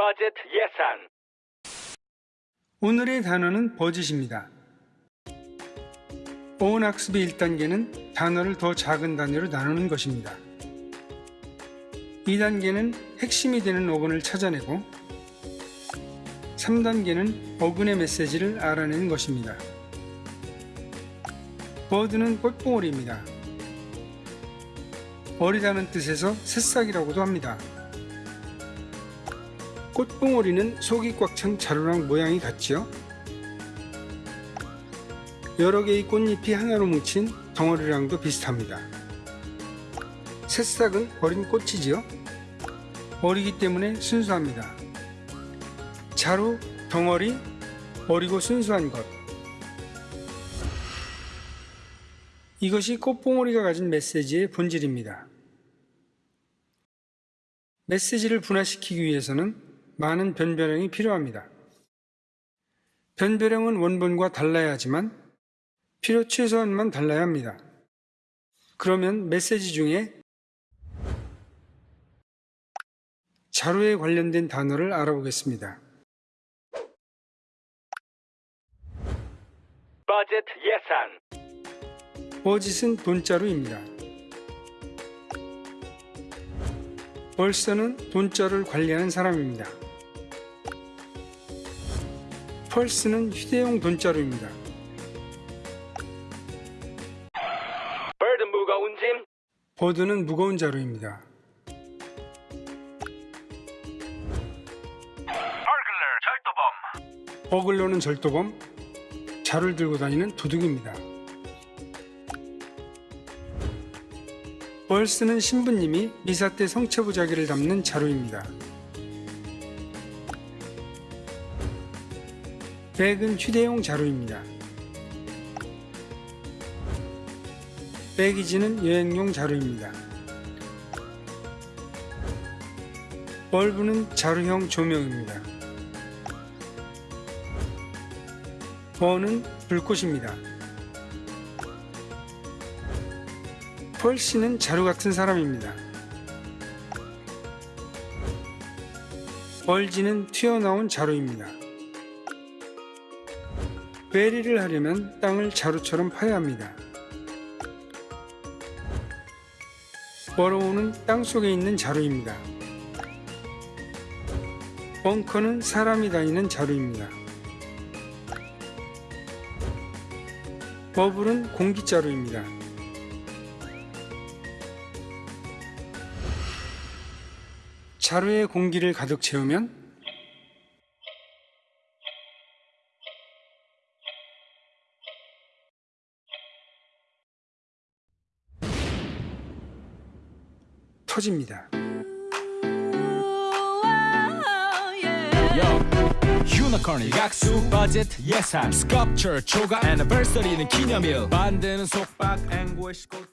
버젯 예산 오늘의 단어는 버짓입니다. 어원 학습의 1단계는 단어를 더 작은 단위로 나누는 것입니다. 2단계는 핵심이 되는 어근을 찾아내고 3단계는 어근의 메시지를 알아내는 것입니다. 버드는 꽃봉오리입니다. 어리다는 뜻에서 새싹이라고도 합니다. 꽃봉오리는 속이 꽉 찬 자루랑 모양이 같지요? 여러 개의 꽃잎이 하나로 뭉친 덩어리랑도 비슷합니다. 새싹은 어린 꽃이지요? 어리기 때문에 순수합니다. 자루, 덩어리, 어리고 순수한 것. 이것이 꽃봉오리가 가진 메시지의 본질입니다. 메시지를 분화시키기 위해서는 많은 변별형이 필요합니다. 변별형은 원본과 달라야 하지만 필요 최소한만 달라야 합니다. 그러면 메시지 중에 자료에 관련된 단어를 알아보겠습니다. 버젯 예산 버짓은 돈자루입니다. 벌서는 돈자루를 관리하는 사람입니다. 펄스는 휴대용 돈자루입니다. 버드 무거운 자루입니다. 버글러 절도범 버글러는 절도범, 자루를 들고 다니는 도둑입니다. 벌스는 신부님이 미사 때 성체 부자기를 담는 자루입니다. 백은 휴대용 자루입니다. 백이지는 여행용 자루입니다. 벌브는 자루형 조명입니다. 버는 불꽃입니다. 펄씨는 자루 같은 사람입니다. 벌지는 튀어나온 자루입니다. 베리를 하려면 땅을 자루처럼 파야 합니다. 버로우는 땅 속에 있는 자루입니다. 벙커는 사람이 다니는 자루입니다. 버블은 공기자루입니다. 자루에 공기를 가득 채우면 터집니다. 유니콘이 각수 버젯 예산 스culpture 초과 애니버서리는 기념일 만드는 속박 앵고의 시골